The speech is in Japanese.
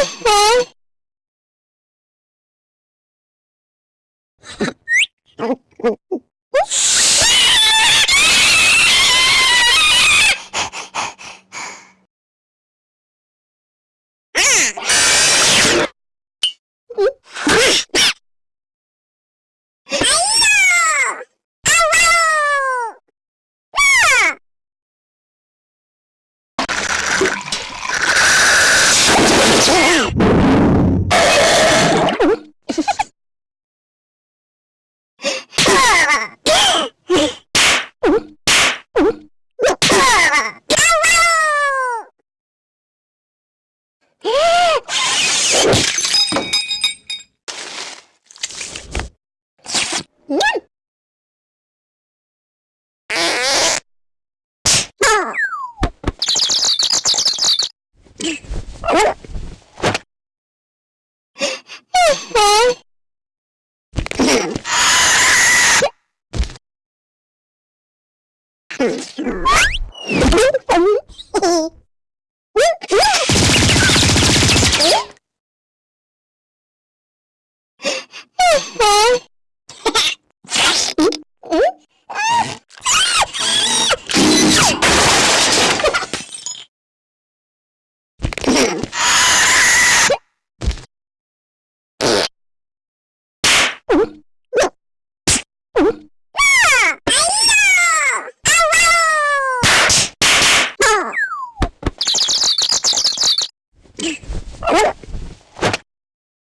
Huh? What? Thank you. What?